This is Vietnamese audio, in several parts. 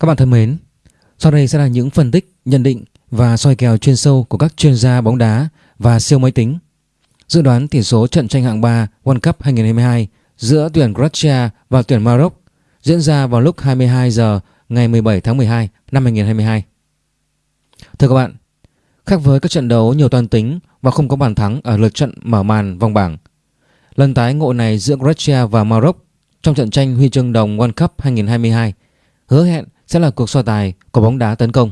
Các bạn thân mến, sau đây sẽ là những phân tích, nhận định và soi kèo chuyên sâu của các chuyên gia bóng đá và siêu máy tính. Dự đoán tỷ số trận tranh hạng 3 World Cup 2022 giữa tuyển Croatia và tuyển Maroc diễn ra vào lúc 22 giờ ngày 17 tháng 12 năm 2022. Thưa các bạn, khác với các trận đấu nhiều toàn tính và không có bàn thắng ở lượt trận mở màn vòng bảng, lần tái ngộ này giữa Croatia và Maroc trong trận tranh huy chương đồng World Cup 2022 hứa hẹn sẽ là cuộc so tài của bóng đá tấn công.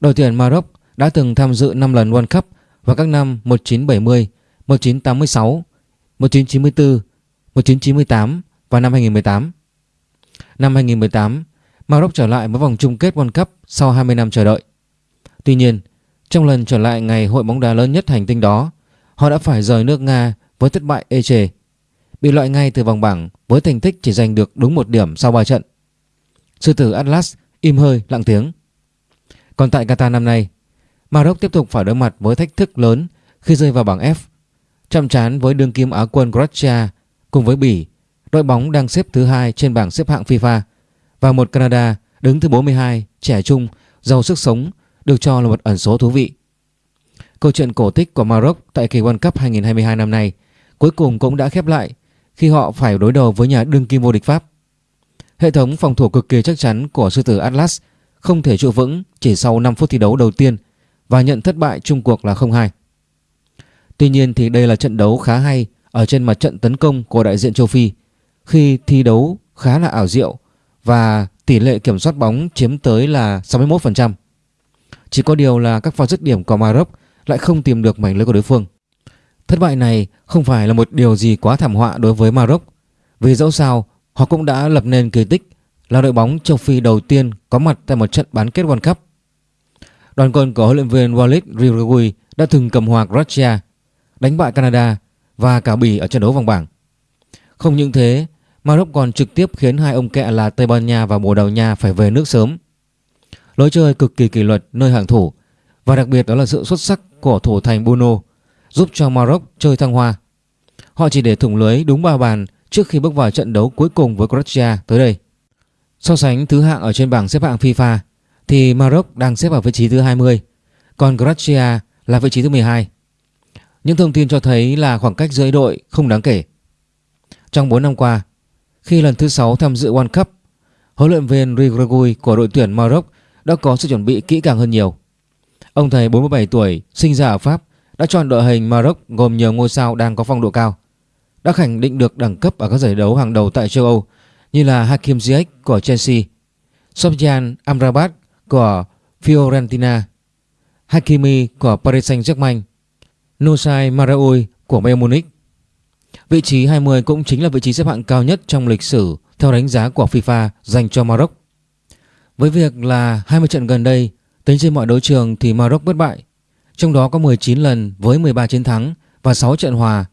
Đội tuyển Maroc đã từng tham dự 5 lần World Cup vào các năm 1970, 1986, 1994, 1998 và năm 2018. Năm 2018, Maroc trở lại với vòng chung kết World Cup sau 20 năm chờ đợi. Tuy nhiên, trong lần trở lại ngày hội bóng đá lớn nhất hành tinh đó, họ đã phải rời nước Nga với thất bại ê chề, bị loại ngay từ vòng bảng với thành tích chỉ giành được đúng một điểm sau 3 trận. Sư tử Atlas im hơi lặng tiếng. Còn tại Qatar năm nay, Maroc tiếp tục phải đối mặt với thách thức lớn khi rơi vào bảng F. Chậm chán với đương kim Á quân Croatia cùng với Bỉ, đội bóng đang xếp thứ hai trên bảng xếp hạng FIFA và một Canada đứng thứ 42, trẻ trung, giàu sức sống, được cho là một ẩn số thú vị. Câu chuyện cổ tích của Maroc tại kỳ World Cup 2022 năm nay cuối cùng cũng đã khép lại khi họ phải đối đầu với nhà đương kim vô địch Pháp. Hệ thống phòng thủ cực kỳ chắc chắn của sư tử Atlas không thể trụ vững chỉ sau 5 phút thi đấu đầu tiên và nhận thất bại chung cuộc là 0-2. Tuy nhiên thì đây là trận đấu khá hay ở trên mặt trận tấn công của đại diện châu Phi, khi thi đấu khá là ảo diệu và tỷ lệ kiểm soát bóng chiếm tới là 61%. Chỉ có điều là các pha dứt điểm của Maroc lại không tìm được mảnh lưới của đối phương. Thất bại này không phải là một điều gì quá thảm họa đối với Maroc vì dẫu sao họ cũng đã lập nên kỳ tích là đội bóng châu Phi đầu tiên có mặt tại một trận bán kết World Cup. Đoàn quân của huấn luyện viên Walid Regragui đã từng cầm hòa Croatia, đánh bại Canada và cả Bỉ ở trận đấu vòng bảng. Không những thế, Maroc còn trực tiếp khiến hai ông kẹ là Tây Ban Nha và Bồ Đào Nha phải về nước sớm. Lối chơi cực kỳ kỷ luật nơi hàng thủ và đặc biệt đó là sự xuất sắc của thủ thành Bruno giúp cho Maroc chơi thăng hoa. Họ chỉ để thủng lưới đúng ba bàn trước khi bước vào trận đấu cuối cùng với Croatia tới đây. So sánh thứ hạng ở trên bảng xếp hạng FIFA thì Maroc đang xếp ở vị trí thứ 20, còn Croatia là vị trí thứ 12. Những thông tin cho thấy là khoảng cách giữa đội không đáng kể. Trong 4 năm qua, khi lần thứ 6 tham dự World Cup, huấn luyện viên Rigregui của đội tuyển Maroc đã có sự chuẩn bị kỹ càng hơn nhiều. Ông thầy 47 tuổi, sinh ra ở Pháp, đã chọn đội hình Maroc gồm nhiều ngôi sao đang có phong độ cao, đã khẳng định được đẳng cấp ở các giải đấu hàng đầu tại châu Âu như là Hakim Ziyech của Chelsea, Sofyan Amrabat của Fiorentina, Hakimi của Paris Saint-Germain, Nosai Maraoui của Bayern Munich. Vị trí 20 cũng chính là vị trí xếp hạng cao nhất trong lịch sử theo đánh giá của FIFA dành cho Maroc. Với việc là 20 trận gần đây, tính trên mọi đấu trường thì Maroc bất bại, trong đó có 19 lần với 13 chiến thắng và 6 trận hòa,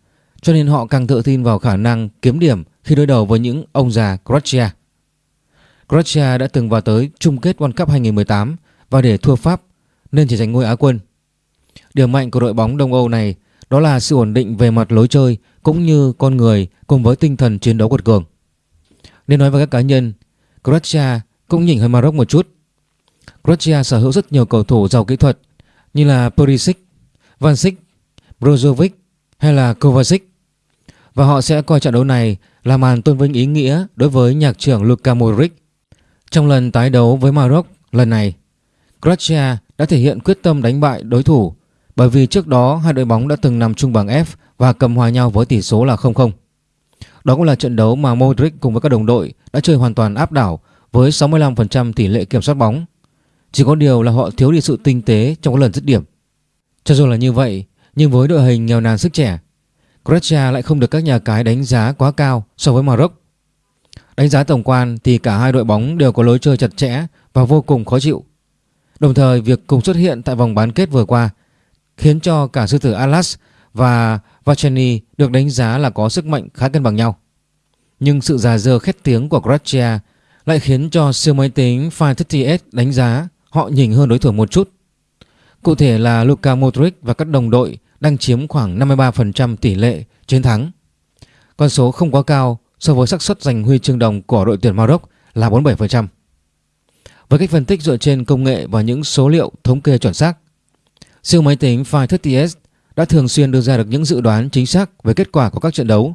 cho nên họ càng tự tin vào khả năng kiếm điểm khi đối đầu với những ông già Croatia. Croatia đã từng vào tới chung kết World Cup 2018 và để thua Pháp nên chỉ giành ngôi Á quân. Điểm mạnh của đội bóng Đông Âu này đó là sự ổn định về mặt lối chơi cũng như con người cùng với tinh thần chiến đấu quật cường. Nên nói với các cá nhân, Croatia cũng nhỉnh hơn Maroc một chút. Croatia sở hữu rất nhiều cầu thủ giàu kỹ thuật như là Perisic, Vansic, Brozovic hay là Kovacic. Và họ sẽ coi trận đấu này là màn tôn vinh ý nghĩa đối với nhạc trưởng Luka Modric. Trong lần tái đấu với Maroc lần này, Croatia đã thể hiện quyết tâm đánh bại đối thủ bởi vì trước đó hai đội bóng đã từng nằm chung bảng F và cầm hòa nhau với tỷ số là 0-0. Đó cũng là trận đấu mà Modric cùng với các đồng đội đã chơi hoàn toàn áp đảo với 65% tỷ lệ kiểm soát bóng. Chỉ có điều là họ thiếu đi sự tinh tế trong các lần dứt điểm. Cho dù là như vậy, nhưng với đội hình nghèo nàn sức trẻ, Croatia lại không được các nhà cái đánh giá quá cao so với Maroc. Đánh giá tổng quan thì cả hai đội bóng đều có lối chơi chặt chẽ và vô cùng khó chịu. Đồng thời, việc cùng xuất hiện tại vòng bán kết vừa qua khiến cho cả sư tử Atlas và Vacheni được đánh giá là có sức mạnh khá cân bằng nhau. Nhưng sự già dơ khét tiếng của Croatia lại khiến cho siêu máy tính Fine 30S đánh giá họ nhỉnh hơn đối thủ một chút. Cụ thể là Luka Modric và các đồng đội đang chiếm khoảng 53% tỷ lệ chiến thắng. Con số không quá cao so với xác suất giành huy chương đồng của đội tuyển Maroc là 47%. Với cách phân tích dựa trên công nghệ và những số liệu thống kê chuẩn xác, siêu máy tính Phi 30S đã thường xuyên đưa ra được những dự đoán chính xác về kết quả của các trận đấu.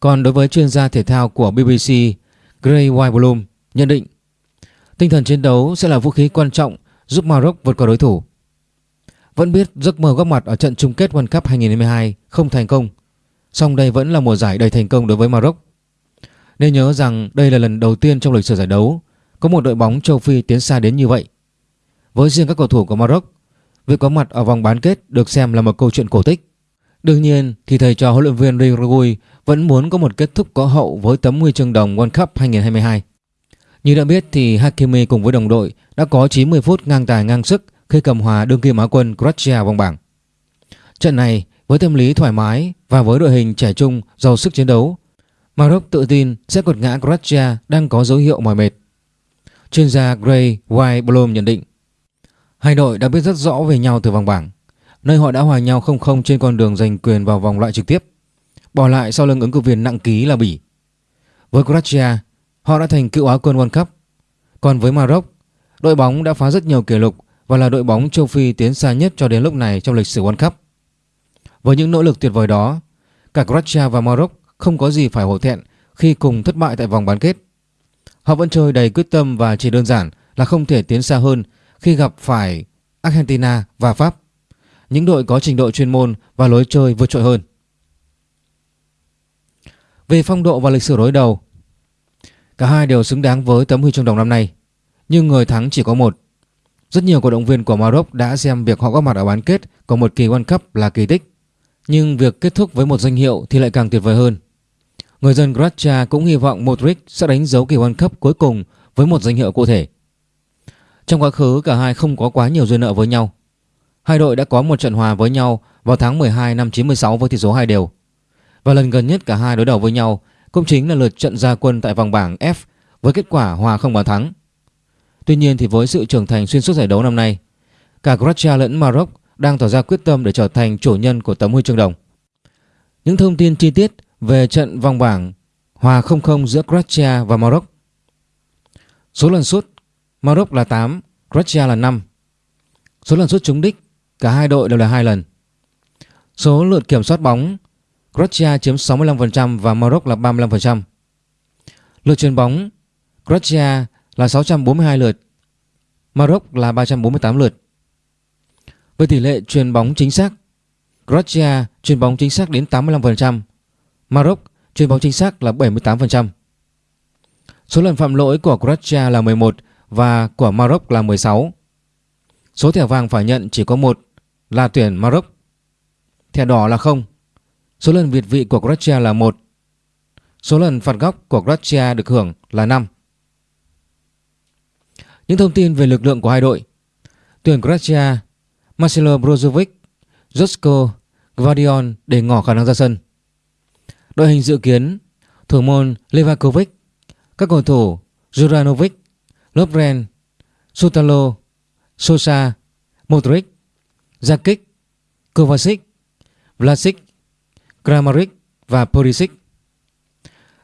Còn đối với chuyên gia thể thao của BBC Gray White nhận định tinh thần chiến đấu sẽ là vũ khí quan trọng giúp Maroc vượt qua đối thủ. Vẫn biết giấc mơ góp mặt ở trận chung kết World Cup 2022 không thành công, song đây vẫn là mùa giải đầy thành công đối với Maroc. Nên nhớ rằng đây là lần đầu tiên trong lịch sử giải đấu có một đội bóng châu Phi tiến xa đến như vậy. Với riêng các cầu thủ của Maroc, việc có mặt ở vòng bán kết được xem là một câu chuyện cổ tích. Đương nhiên thì thầy trò huấn luyện viên Rigui vẫn muốn có một kết thúc có hậu với tấm huy chương đồng World Cup 2022. Như đã biết thì Hakimi cùng với đồng đội đã có 90 phút ngang tài ngang sức khi cầm hòa đương kim Á quân Croatia vòng bảng. Trận này với tâm lý thoải mái và với đội hình trẻ trung giàu sức chiến đấu, Maroc tự tin sẽ quật ngã Croatia đang có dấu hiệu mỏi mệt. Chuyên gia Gray White Blom nhận định Hai đội đã biết rất rõ về nhau từ vòng bảng nơi họ đã hòa nhau 0-0 trên con đường giành quyền vào vòng loại trực tiếp bỏ lại sau lưng ứng cử viên nặng ký là Bỉ. Với Croatia, họ đã thành cựu Á quân World Cup. Còn với Maroc, đội bóng đã phá rất nhiều kỷ lục và là đội bóng châu Phi tiến xa nhất cho đến lúc này trong lịch sử World Cup. Với những nỗ lực tuyệt vời đó, cả Croatia và Maroc không có gì phải hổ thẹn khi cùng thất bại tại vòng bán kết. Họ vẫn chơi đầy quyết tâm và chỉ đơn giản là không thể tiến xa hơn khi gặp phải Argentina và Pháp, những đội có trình độ chuyên môn và lối chơi vượt trội hơn. Về phong độ và lịch sử đối đầu, cả hai đều xứng đáng với tấm huy chương đồng năm nay, nhưng người thắng chỉ có một. Rất nhiều cổ động viên của Maroc đã xem việc họ có mặt ở bán kết của một kỳ World Cup là kỳ tích, nhưng việc kết thúc với một danh hiệu thì lại càng tuyệt vời hơn. Người dân Croatia cũng hy vọng Modric sẽ đánh dấu kỳ World Cup cuối cùng với một danh hiệu cụ thể. Trong quá khứ cả hai không có quá nhiều duyên nợ với nhau. Hai đội đã có một trận hòa với nhau vào tháng 12 năm 96 với tỷ số 2 đều. Và lần gần nhất cả hai đối đầu với nhau cũng chính là lượt trận gia quân tại vòng bảng F với kết quả hòa không bàn thắng. Tuy nhiên thì với sự trưởng thành xuyên suốt giải đấu năm nay, cả Croatia lẫn Maroc đang tỏ ra quyết tâm để trở thành chủ nhân của tấm huy chương đồng. Những thông tin chi tiết về trận vòng bảng hòa 0-0 giữa Croatia và Maroc. Số lần sút Maroc là 8, Croatia là 5. Số lần sút trúng đích cả hai đội đều là hai lần. Số lượt kiểm soát bóng Croatia chiếm 65% và Maroc là 35%. Lượt chuyền bóng Croatia là 642 lượt, Maroc là 348 lượt. Với tỷ lệ truyền bóng chính xác, Croatia truyền bóng chính xác đến 85%, Maroc truyền bóng chính xác là 78%. Số lần phạm lỗi của Croatia là 11 và của Maroc là 16. Số thẻ vàng phải nhận chỉ có một là tuyển Maroc. Thẻ đỏ là 0. Số lần việt vị của Croatia là 1. Số lần phạt góc của Croatia được hưởng là 5. Những thông tin về lực lượng của hai đội. Tuyển Croatia, Marcelo Brozovic, Josko Gvardion để ngỏ khả năng ra sân. Đội hình dự kiến thủ môn Levakovic, các cầu thủ Juranovic, Lovren, Sutalo, Sosa, Modric, Jakic, Kovacic, Vlasic, Kramaric và Perisic.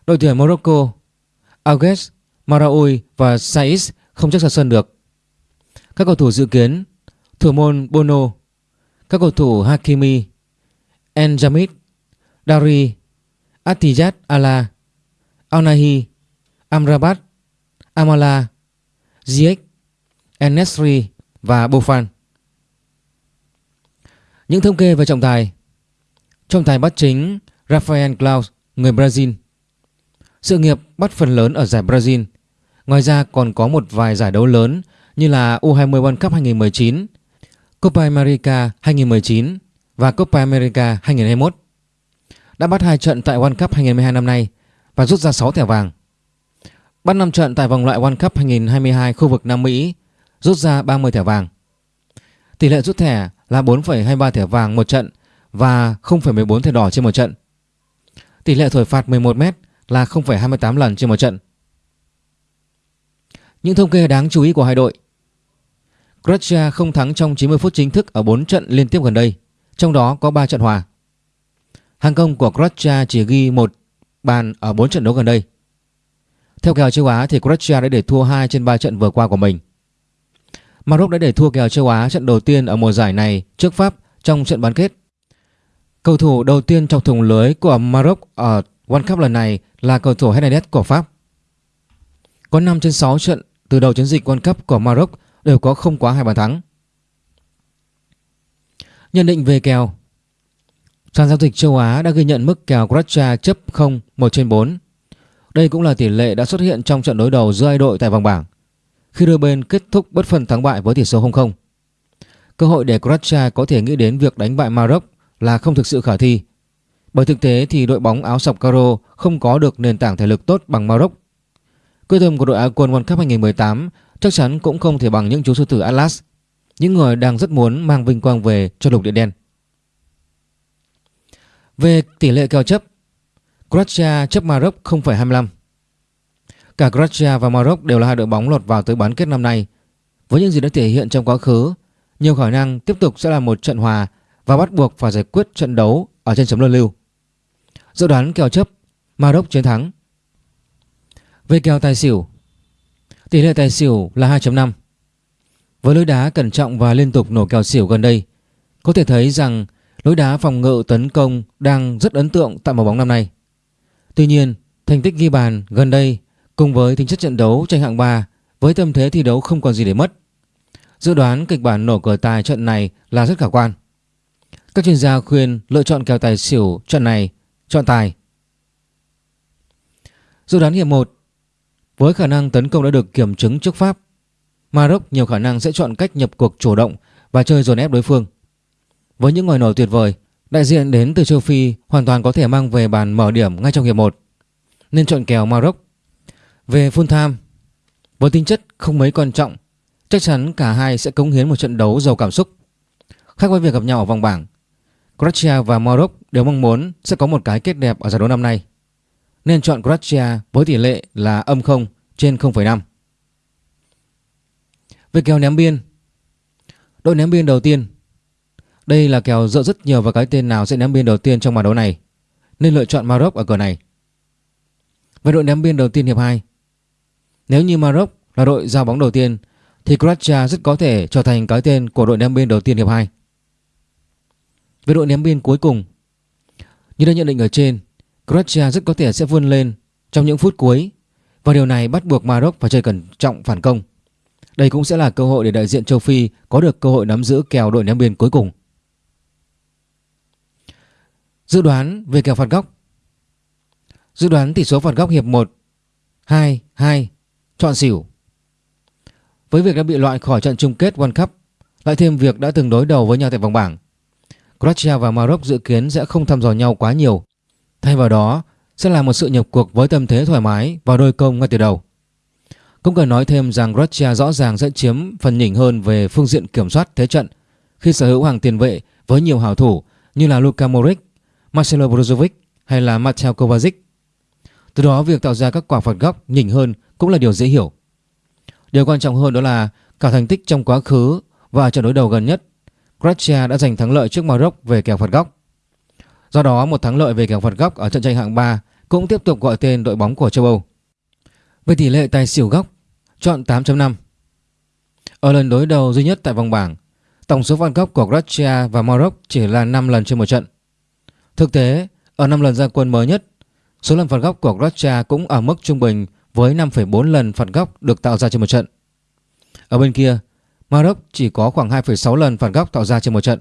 Đội tuyển Morocco, Augues, Maraoui và Saiz không chắc ra sân được. Các cầu thủ dự kiến thủ môn Bono, các cầu thủ Hakimi, Enjamit, Dari, Atijat Ala, Alnahi, Amrabat, Amala, Ziyech, Enesri và Bofan. Những thống kê về trọng tài Trọng tài bắt chính Rafael Claus, người Brazil Sự nghiệp bắt phần lớn ở giải Brazil Ngoài ra còn có một vài giải đấu lớn như là U20 World Cup 2019, Copa America 2019 và Copa America 2021. Đã bắt hai trận tại World Cup 2022 năm nay và rút ra 6 thẻ vàng. Bắt 5 trận tại vòng loại World Cup 2022 khu vực Nam Mỹ, rút ra 30 thẻ vàng. Tỷ lệ rút thẻ là 4,23 thẻ vàng một trận và 0,14 thẻ đỏ trên một trận. Tỷ lệ thổi phạt 11m là 0,28 lần trên một trận. Những thông kê đáng chú ý của hai đội Croatia không thắng trong 90 phút chính thức ở 4 trận liên tiếp gần đây, trong đó có 3 trận hòa. Hàng công của Croatia chỉ ghi một bàn ở 4 trận đấu gần đây. Theo kèo châu Á thì Croatia đã để thua 2 trên 3 trận vừa qua của mình. Maroc đã để thua kèo châu Á trận đầu tiên ở mùa giải này trước Pháp trong trận bán kết. Cầu thủ đầu tiên trong thùng lưới của Maroc ở World Cup lần này là cầu thủ Hernandez của Pháp. Có 5 trên 6 trận từ đầu chiến dịch World Cup của Maroc đều có không quá hai bàn thắng. Nhận định về kèo Sàn giao dịch châu Á đã ghi nhận mức kèo Croatia chấp 0 1 trên 4. Đây cũng là tỷ lệ đã xuất hiện trong trận đối đầu giữa hai đội tại vòng bảng, khi đôi bên kết thúc bất phân thắng bại với tỷ số 0-0. Cơ hội để Croatia có thể nghĩ đến việc đánh bại Maroc là không thực sự khả thi. Bởi thực tế thì đội bóng áo sọc caro không có được nền tảng thể lực tốt bằng Maroc. Quyết tâm của đội Á quân World Cup 2018 chắc chắn cũng không thể bằng những chú sư tử Atlas, những người đang rất muốn mang vinh quang về cho lục địa đen. Về tỷ lệ kèo chấp, Croatia chấp Maroc 0,25. Cả Croatia và Maroc đều là hai đội bóng lọt vào tới bán kết năm nay. Với những gì đã thể hiện trong quá khứ, nhiều khả năng tiếp tục sẽ là một trận hòa và bắt buộc phải giải quyết trận đấu ở trên chấm luân lưu. Dự đoán kèo chấp Maroc chiến thắng. Về kèo tài xỉu, tỷ lệ tài xỉu là 2.5. Với lối đá cẩn trọng và liên tục nổ kèo xỉu gần đây, có thể thấy rằng lối đá phòng ngự tấn công đang rất ấn tượng tại màu bóng năm nay. Tuy nhiên, thành tích ghi bàn gần đây cùng với tính chất trận đấu tranh hạng 3 với tâm thế thi đấu không còn gì để mất. Dự đoán kịch bản nổ cờ tài trận này là rất khả quan. Các chuyên gia khuyên lựa chọn kèo tài xỉu trận này chọn tài. Dự đoán hiệp 1 với khả năng tấn công đã được kiểm chứng trước Pháp Maroc nhiều khả năng sẽ chọn cách nhập cuộc chủ động và chơi dồn ép đối phương. Với những ngòi nổ tuyệt vời, đại diện đến từ châu Phi hoàn toàn có thể mang về bàn mở điểm ngay trong hiệp 1. Nên chọn kèo Maroc. Về full time, với tính chất không mấy quan trọng, chắc chắn cả hai sẽ cống hiến một trận đấu giàu cảm xúc. Khác với việc gặp nhau ở vòng bảng, Croatia và Maroc đều mong muốn sẽ có một cái kết đẹp ở giải đấu năm nay. Nên chọn Croatia với tỷ lệ là âm 0 trên 0,5. Về kèo ném biên Đội ném biên đầu tiên. Đây là kèo dựa rất nhiều vào cái tên nào sẽ ném biên đầu tiên trong màn đấu này Nên lựa chọn Maroc ở cửa này. Về đội ném biên đầu tiên hiệp 2 Nếu như Maroc là đội giao bóng đầu tiên Thì Croatia rất có thể trở thành cái tên của đội ném biên đầu tiên hiệp 2 Về đội ném biên cuối cùng Như đã nhận định ở trên Croatia rất có thể sẽ vươn lên trong những phút cuối, Và điều này bắt buộc Maroc phải chơi cẩn trọng phản công. Đây cũng sẽ là cơ hội để đại diện châu Phi có được cơ hội nắm giữ kèo đội ném biên cuối cùng. Dự đoán về kèo phạt góc. Dự đoán tỷ số phạt góc hiệp 1 2 2 Chọn xỉu. Với việc đã bị loại khỏi trận chung kết World Cup, Lại thêm việc đã từng đối đầu với nhau tại vòng bảng, Croatia và Maroc dự kiến sẽ không thăm dò nhau quá nhiều. Thay vào đó sẽ là một sự nhập cuộc với tâm thế thoải mái và đôi công ngay từ đầu cũng cần nói thêm rằng Croatia rõ ràng sẽ chiếm phần nhỉnh hơn về phương diện kiểm soát thế trận khi sở hữu hàng tiền vệ với nhiều hảo thủ như là Luka Modric, Marcelo Brozovic hay là Mateo Kovacic. Từ đó việc tạo ra các quả phạt góc nhỉnh hơn cũng là điều dễ hiểu. Điều quan trọng hơn đó là cả thành tích trong quá khứ và trận đối đầu gần nhất, Croatia đã giành thắng lợi trước Maroc về kèo phạt góc. Do đó một thắng lợi về kèo phạt góc ở trận tranh hạng 3 cũng tiếp tục gọi tên đội bóng của châu Âu. Về tỷ lệ tài xỉu góc chọn 8.5. Ở lần đối đầu duy nhất tại vòng bảng, tổng số phạt góc của Croatia và Maroc chỉ là 5 lần trên một trận. Thực tế, ở 5 lần ra quân mới nhất, số lần phạt góc của Croatia cũng ở mức trung bình với 5,4 lần phạt góc được tạo ra trên một trận. Ở bên kia, Maroc chỉ có khoảng 2,6 lần phạt góc tạo ra trên một trận.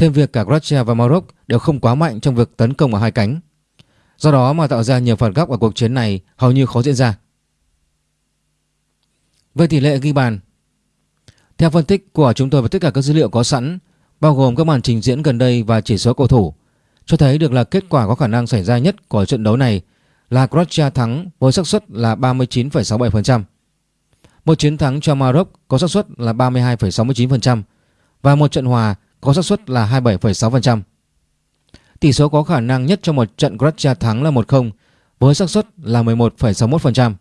Thêm việc cả Croatia và Maroc đều không quá mạnh trong việc tấn công ở hai cánh. Do đó mà tạo ra nhiều phần góc ở cuộc chiến này hầu như khó diễn ra. Về tỷ lệ ghi bàn Theo phân tích của chúng tôi và tất cả các dữ liệu có sẵn bao gồm các màn trình diễn gần đây và chỉ số cầu thủ cho thấy được là kết quả có khả năng xảy ra nhất của trận đấu này là Croatia thắng với xác suất là 39,67%. Một chiến thắng cho Maroc có xác suất là 32,69% và một trận hòa có xác suất là 27,6%. Tỷ số có khả năng nhất cho một trận Croatia thắng là 1-0 với xác suất là 11,61%.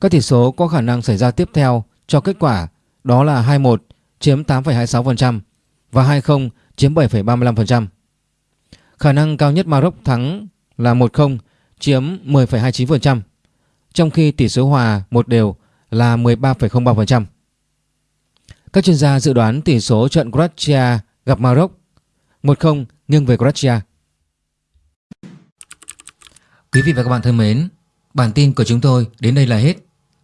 Các tỷ số có khả năng xảy ra tiếp theo cho kết quả đó là 21 chiếm 8,26% và 20 chiếm 7,35%. Khả năng cao nhất Maroc thắng là 10 chiếm 10,29%. trong khi tỷ số hòa một đều là 13,03%. Các chuyên gia dự đoán tỷ số trận Croatia gặp Maroc 1-0 nghiêng về Croatia. Quý vị và các bạn thân mến, bản tin của chúng tôi đến đây là hết.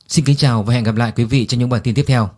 Xin kính chào và hẹn gặp lại quý vị trong những bản tin tiếp theo.